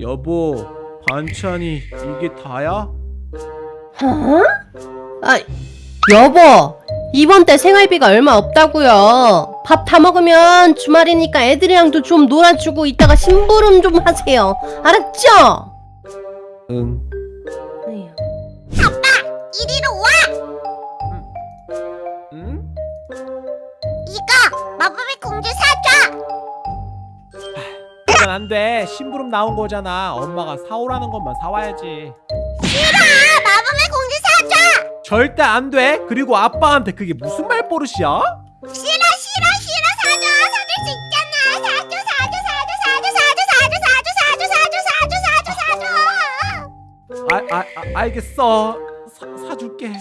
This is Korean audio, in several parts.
여보, 반찬이 이게 다야? 어? 아, 여보, 이번 달 생활비가 얼마 없다고요. 밥 다 먹으면 주말이니까 애들이랑도 좀 놀아주고 이따가 심부름 좀 하세요. 알았죠? 응. 에휴. 이리로 와! 안 돼. 심부름 나온 거잖아. 엄마가 사오라는 것만 사와야지. 싫어! 마법의 공주 사줘! 절대 안 돼. 그리고 아빠한테 그게 무슨 말버릇이야? 싫어 싫어 싫어 사줘! 사줄 수 있잖아! 사줘 사줘 사줘 사줘 사줘 사줘 사줘 사줘 사줘 사줘 사줘! 아, 아, 아 알겠어. 사, 사줄게.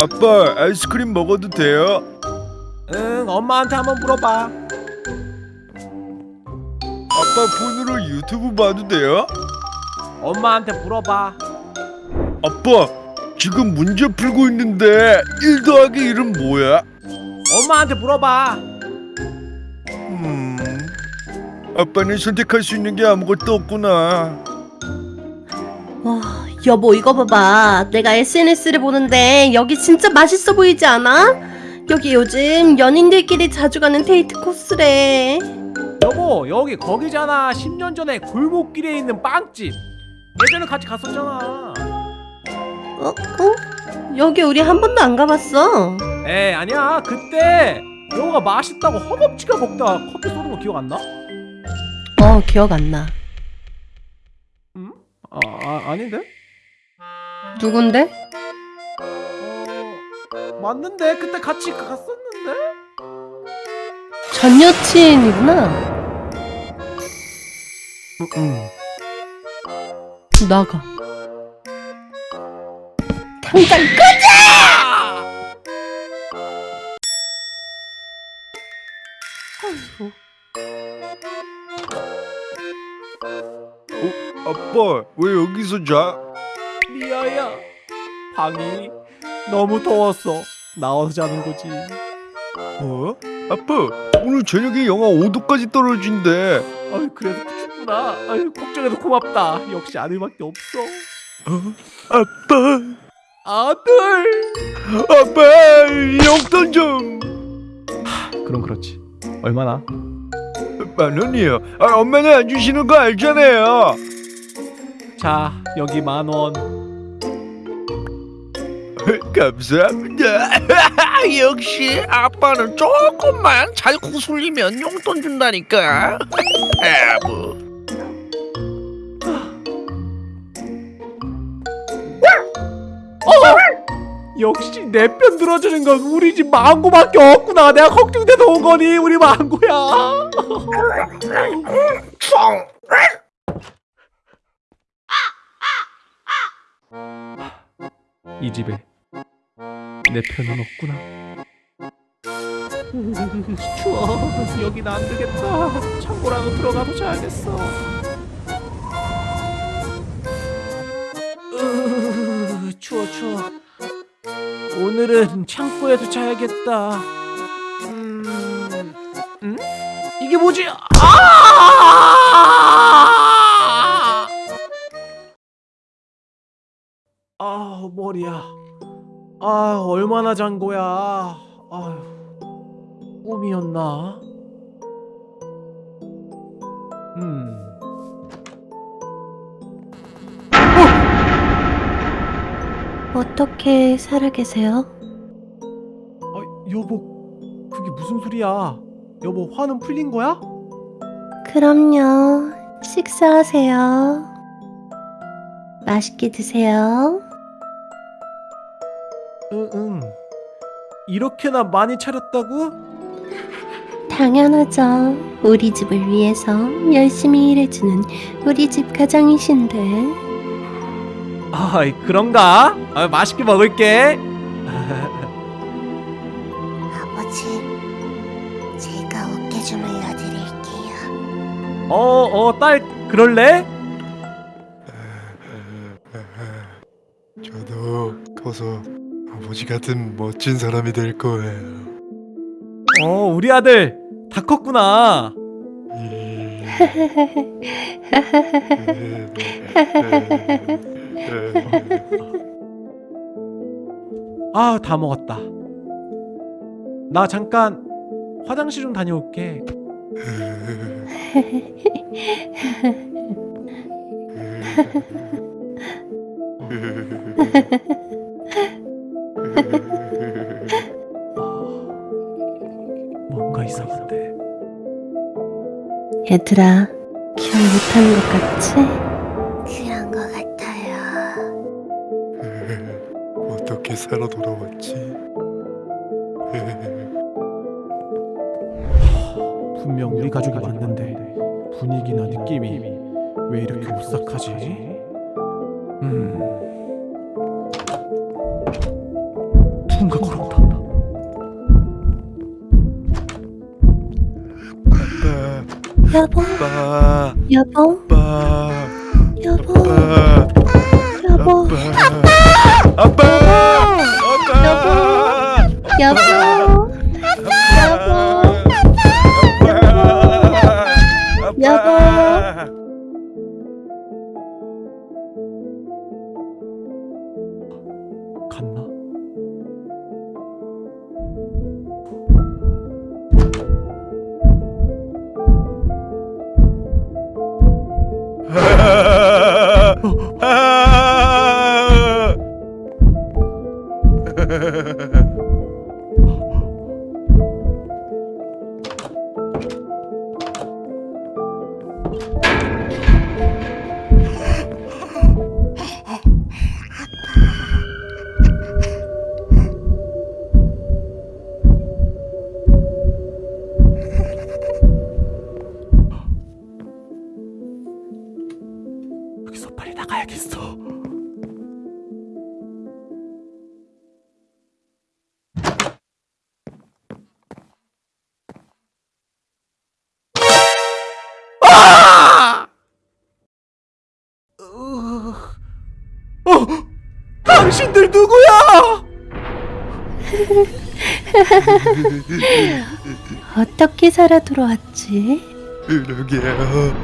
아빠 아이스크림 먹어도 돼요? 응, 엄마한테 한번 물어봐. 아빠 폰으로 유튜브 봐도 돼요? 엄마한테 물어봐. 아빠 지금 문제 풀고 있는데 1 더하기 1은 뭐야? 엄마한테 물어봐. 음 아빠는 선택할 수 있는 게 아무것도 없구나 와, 여보 이거 봐봐. 내가 SNS를 보는데 여기 진짜 맛있어 보이지 않아? 여기 요즘 연인들끼리 자주 가는 데이트 코스래. 여보, 여기 거기잖아. 10년 전에 골목길에 있는 빵집. 예전에 같이 갔었잖아. 어? 어? 여기 우리 한 번도 안 가봤어. 에, 아니야. 그때 여보가 맛있다고 허겁지겁 먹다가 커피 쏟은 거 기억 안 나? 어, 기억 안 나. 응? 아, 아 아닌데? 누군데? 어, 맞는데 그때 같이 갔었는데? 전 여친이구나. 응, 응. 나가. 당장 꺼져! 아빠 왜 여기서 자? 미아야, 방이 너무 더웠어. 나와서 자는 거지. 어? 아빠 오늘 저녁에 영하 5도까지 떨어진대 아유, 그래도 춥구나. 아유, 걱정해서 고맙다. 역시 아들밖에 없어. 어? 아빠 아들. 아빠 용돈 좀 그럼 그렇지. 얼마나? 만 원이요. 아, 엄마는 안 주시는 거 알잖아요. 자, 여기 만 원. 감사합니다. 역시 아빠는 조금만 잘 구슬리면 용돈 준다니까. 아부. 역시 내 편 들어주는 건 우리 집 망고밖에 없구나. 내가 걱정돼서 온 거니 우리 망고야. 총. 이 집에 내 편은 없구나. 추워. 여긴 안 되겠다. 창고라도 들어가서 자야겠어. 으, 추워 추워. 오늘은 창고에서 자야겠다. 음, 음? 이게 뭐지? 아! 아 머리야. 아 얼마나 잔 거야. 아휴 꿈이었나? 음. 어떻게 살아 계세요? 아 여보 그게 무슨 소리야? 여보 화는 풀린 거야? 그럼요. 식사하세요. 맛있게 드세요. 응 응. 이렇게나 많이 차렸다고? 당연하죠. 우리 집을 위해서 열심히 일해주는 우리 집 가장이신데. 아 그런가? 아, 맛있게 먹을게. 아버지 제가 어깨 주물러 드릴게요 어 어 딸 그럴래? 저도 커서 아버지 같은 멋진 사람이 될 거예요. 어 우리 아들 다 컸구나. 아, 다 먹었다. 나 잠깐 화장실 좀 다녀올게. 뭔가 이상한데. 얘들아, 기억 못하는 것 같지? 그런 것 같아요. 어떻게 살아 돌아왔지? 분명 우리 가족이 맞는데 분위기나 느낌이 왜 이렇게 오싹하지? 음. 여보, 아빠, 여보, 아빠, 여보, 아빠, 여보, 아빠, 아빠, 여보, 여보, 여기서 빨리 나가야겠어. 아! 어, 어, 당신들 누구야? 어떻게 살아 돌아왔지? 그러게요.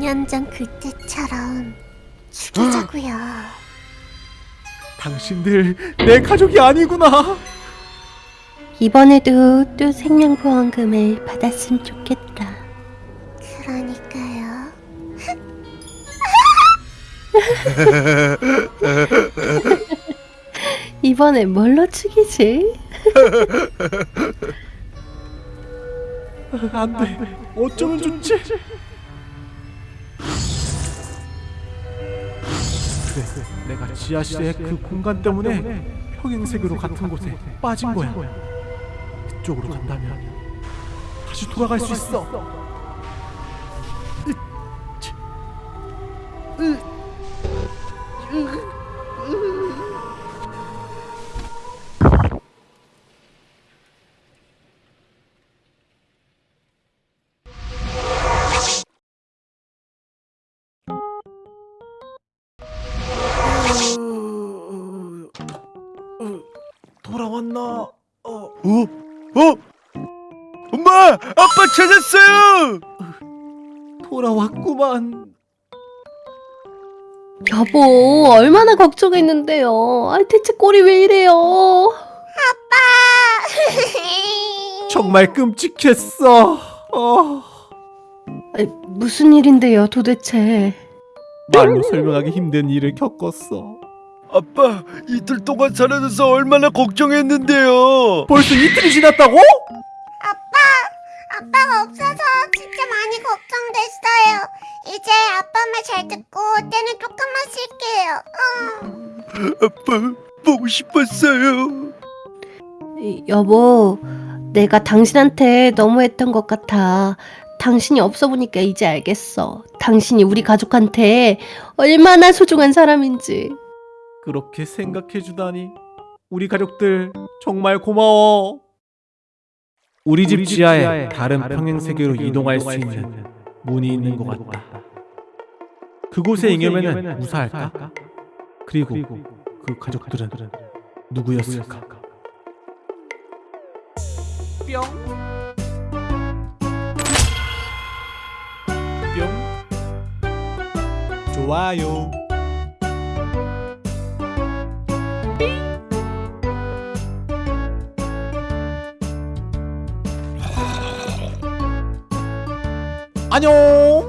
년전 그때처럼 죽이자고요. 당신들 내 가족이 아니구나. 이번에도 또 생명보험금을 받았으면 좋겠다. 그러니까요. 이번에 뭘로 죽이지? 안 돼. 어쩌면 좋지? 그래, 내가 지하실의 그 공간 때문에 평행세계로 같은 곳에 빠진 거야. 그쪽으로 간다면 다시 돌아갈 수 있어. 으 돌아왔나? 어, 어? 어? 엄마! 아빠 찾았어요! 돌아왔구만. 여보, 얼마나 걱정했는데요. 아, 대체 꼴이 왜 이래요? 정말 끔찍했어. 어, 아니, 무슨 일인데요, 도대체? 말로 설명하기 힘든 일을 겪었어. 아빠, 이틀 동안 사라져서 얼마나 걱정했는데요. 벌써 이틀이 지났다고? 아빠가 없어서 진짜 많이 걱정됐어요. 이제 아빠 말 잘 듣고 때는 조금만 쉴게요. 응. 아빠, 보고 싶었어요. 이, 여보, 내가 당신한테 너무했던 것 같아. 당신이 없어 보니까 이제 알겠어. 당신이 우리 가족한테 얼마나 소중한 사람인지. 그렇게 생각해주다니. 우리 가족들 정말 고마워. 우리 집 지하에 다른 평행세계로 이동할 수 있는 문이 있는 것 같다. 그곳의 잉여맨은 무사할까? 그리고 그 가족들은 누구였을까? 뿅. 뿅. 좋아요. 안녕